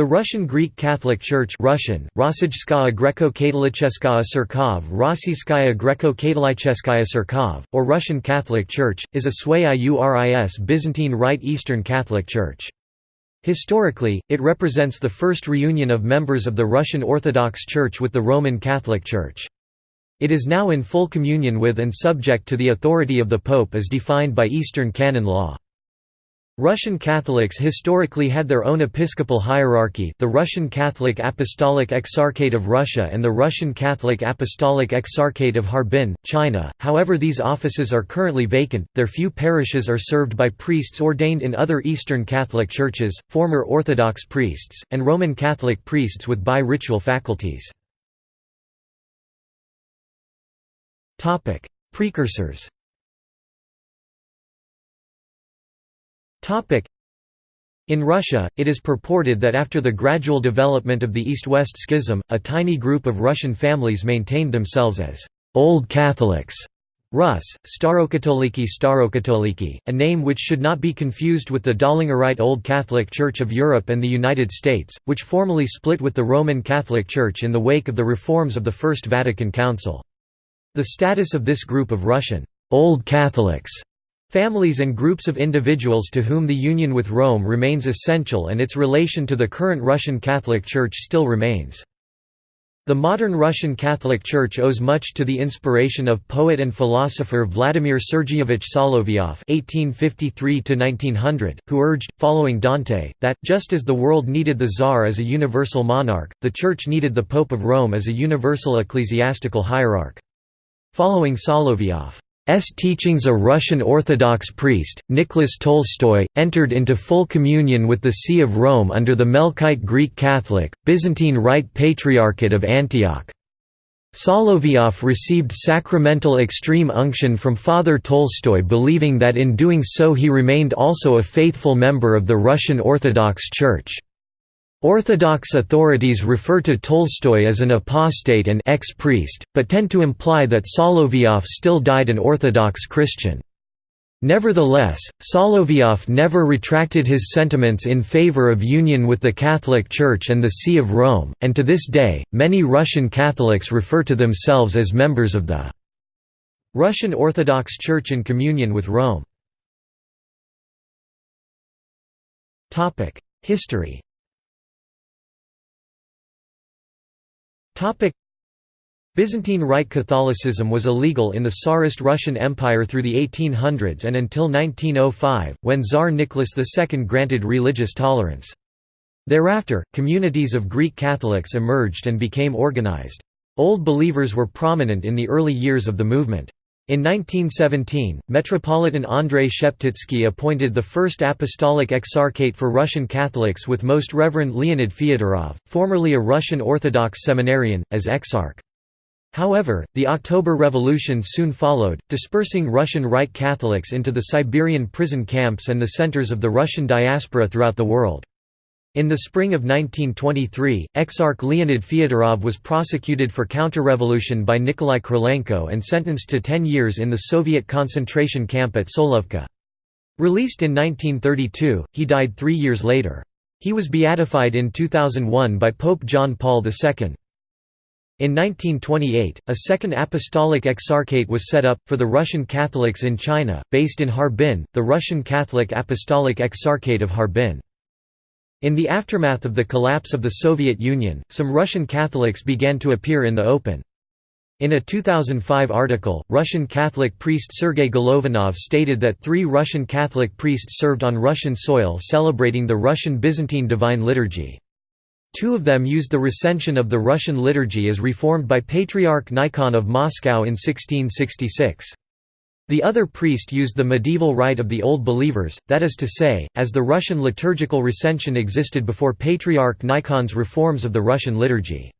The Russian Greek Catholic Church Russian, Rossijskaya Greco-Katolicheskaya Cerkov Rossiyskaya Greco-Katolicheskaya Cerkov, or Russian Catholic Church, is a Sui-Iuris Byzantine Rite Eastern Catholic Church. Historically, it represents the first reunion of members of the Russian Orthodox Church with the Roman Catholic Church. It is now in full communion with and subject to the authority of the Pope as defined by Eastern canon law. Russian Catholics historically had their own episcopal hierarchy the Russian Catholic Apostolic Exarchate of Russia and the Russian Catholic Apostolic Exarchate of Harbin, China, however these offices are currently vacant, their few parishes are served by priests ordained in other Eastern Catholic churches, former Orthodox priests, and Roman Catholic priests with bi-ritual faculties. Precursors In Russia, it is purported that after the gradual development of the East-West Schism, a tiny group of Russian families maintained themselves as «Old Catholics» Rus, Starokatoliki Starokatoliki, a name which should not be confused with the Döllingerite Old Catholic Church of Europe and the United States, which formally split with the Roman Catholic Church in the wake of the reforms of the First Vatican Council. The status of this group of Russian «Old Catholics» Families and groups of individuals to whom the union with Rome remains essential and its relation to the current Russian Catholic Church still remains. The modern Russian Catholic Church owes much to the inspiration of poet and philosopher Vladimir Sergeyevich Solovyov (1853–1900), who urged, following Dante, that just as the world needed the Tsar as a universal monarch, the Church needed the Pope of Rome as a universal ecclesiastical hierarch. Following Solovyov, S teachings a Russian Orthodox priest, Nicholas Tolstoy, entered into full communion with the See of Rome under the Melkite Greek Catholic, Byzantine Rite Patriarchate of Antioch. Solovyov received sacramental extreme unction from Father Tolstoy believing that in doing so he remained also a faithful member of the Russian Orthodox Church. Orthodox authorities refer to Tolstoy as an apostate and ex-priest, but tend to imply that Solovyov still died an Orthodox Christian. Nevertheless, Solovyov never retracted his sentiments in favor of union with the Catholic Church and the See of Rome, and to this day, many Russian Catholics refer to themselves as members of the Russian Orthodox Church in communion with Rome. History Byzantine Rite Catholicism was illegal in the Tsarist Russian Empire through the 1800s and until 1905, when Tsar Nicholas II granted religious tolerance. Thereafter, communities of Greek Catholics emerged and became organized. Old Believers were prominent in the early years of the movement. In 1917, Metropolitan Andrei Sheptytsky appointed the first apostolic exarchate for Russian Catholics with Most Reverend Leonid Fyodorov, formerly a Russian Orthodox seminarian, as exarch. However, the October Revolution soon followed, dispersing Russian Rite Catholics into the Siberian prison camps and the centers of the Russian diaspora throughout the world. In the spring of 1923, Exarch Leonid Fyodorov was prosecuted for counter-revolution by Nikolai Krylenko and sentenced to 10 years in the Soviet concentration camp at Solovki. Released in 1932, he died three years later. He was beatified in 2001 by Pope John Paul II. In 1928, a second apostolic exarchate was set up, for the Russian Catholics in China, based in Harbin, the Russian Catholic Apostolic Exarchate of Harbin. In the aftermath of the collapse of the Soviet Union, some Russian Catholics began to appear in the open. In a 2005 article, Russian Catholic priest Sergei Golovanov stated that three Russian Catholic priests served on Russian soil celebrating the Russian Byzantine Divine Liturgy. Two of them used the recension of the Russian liturgy as reformed by Patriarch Nikon of Moscow in 1666. The other priest used the medieval rite of the Old Believers, that is to say, as the Russian liturgical recension existed before Patriarch Nikon's reforms of the Russian liturgy.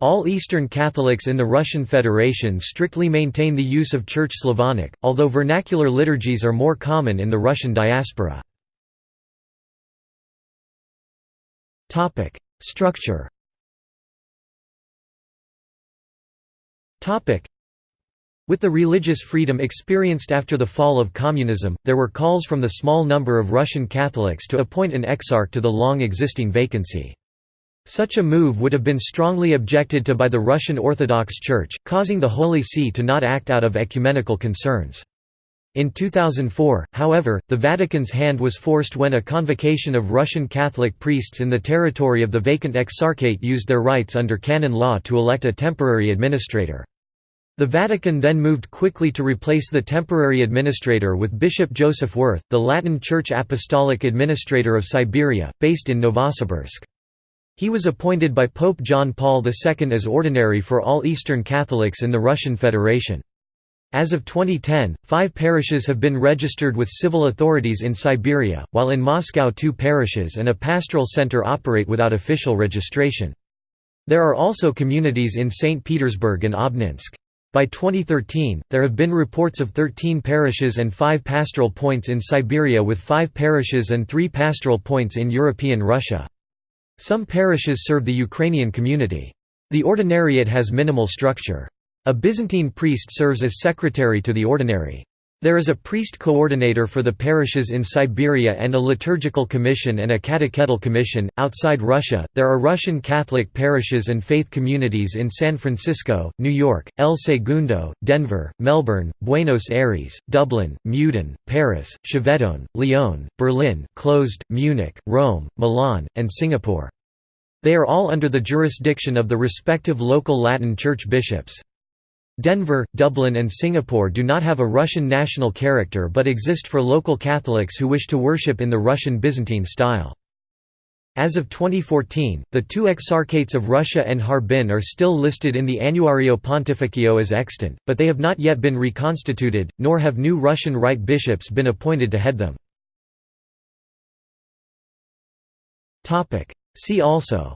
All Eastern Catholics in the Russian Federation strictly maintain the use of Church Slavonic, although vernacular liturgies are more common in the Russian diaspora. Structure with the religious freedom experienced after the fall of communism, there were calls from the small number of Russian Catholics to appoint an exarch to the long existing vacancy. Such a move would have been strongly objected to by the Russian Orthodox Church, causing the Holy See to not act out of ecumenical concerns. In 2004, however, the Vatican's hand was forced when a convocation of Russian Catholic priests in the territory of the vacant exarchate used their rights under canon law to elect a temporary administrator. The Vatican then moved quickly to replace the temporary administrator with Bishop Joseph Werth, the Latin Church Apostolic Administrator of Siberia, based in Novosibirsk. He was appointed by Pope John Paul II as ordinary for all Eastern Catholics in the Russian Federation. As of 2010, five parishes have been registered with civil authorities in Siberia, while in Moscow two parishes and a pastoral center operate without official registration. There are also communities in St. Petersburg and Obninsk. By 2013, there have been reports of 13 parishes and 5 pastoral points in Siberia with 5 parishes and 3 pastoral points in European Russia. Some parishes serve the Ukrainian community. The ordinariate has minimal structure. A Byzantine priest serves as secretary to the ordinary. There is a priest coordinator for the parishes in Siberia and a liturgical commission and a catechetical commission. Outside Russia, there are Russian Catholic parishes and faith communities in San Francisco, New York, El Segundo, Denver, Melbourne, Buenos Aires, Dublin, Meudon, Paris, Châteauneuf, Lyon, Berlin, closed, Munich, Rome, Milan, and Singapore. They are all under the jurisdiction of the respective local Latin Church bishops. Denver, Dublin and Singapore do not have a Russian national character but exist for local Catholics who wish to worship in the Russian Byzantine style. As of 2014, the two exarchates of Russia and Harbin are still listed in the Annuario Pontificio as extant, but they have not yet been reconstituted, nor have new Russian Rite bishops been appointed to head them. See also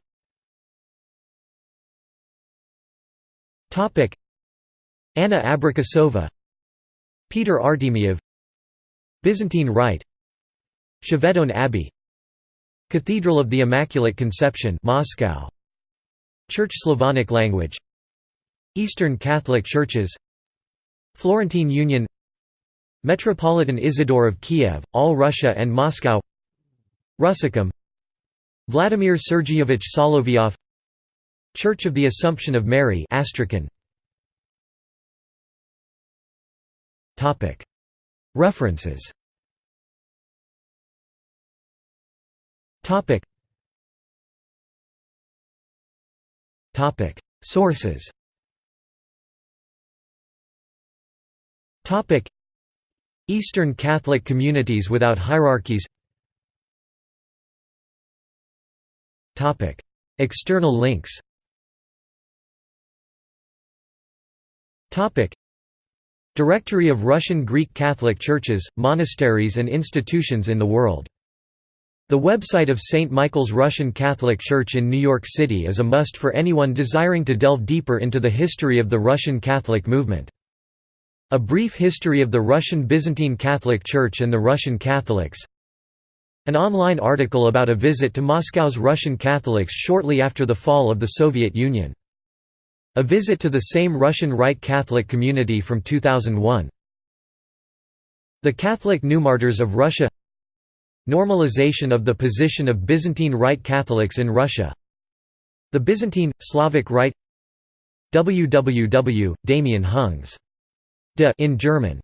Anna Abrikosova Peter Artemiev Byzantine Rite Chevetogne Abbey Cathedral of the Immaculate Conception Moscow Church Slavonic language Eastern Catholic Churches Florentine Union Metropolitan Isidore of Kiev, All Russia and Moscow Russicum Vladimir Sergeyevich Solovyov Church of the Assumption of Mary Astrakhan References. Sources. Eastern Catholic communities without hierarchies. External links Directory of Russian Greek Catholic churches, monasteries and institutions in the world. The website of St. Michael's Russian Catholic Church in New York City is a must for anyone desiring to delve deeper into the history of the Russian Catholic movement. A brief history of the Russian Byzantine Catholic Church and the Russian Catholics An online article about a visit to Moscow's Russian Catholics shortly after the fall of the Soviet Union a visit to the same Russian Rite Catholic community from 2001. The Catholic Newmartyrs of Russia Normalization of the position of Byzantine Rite Catholics in Russia The Byzantine, Slavic Rite www. Hungs. De in German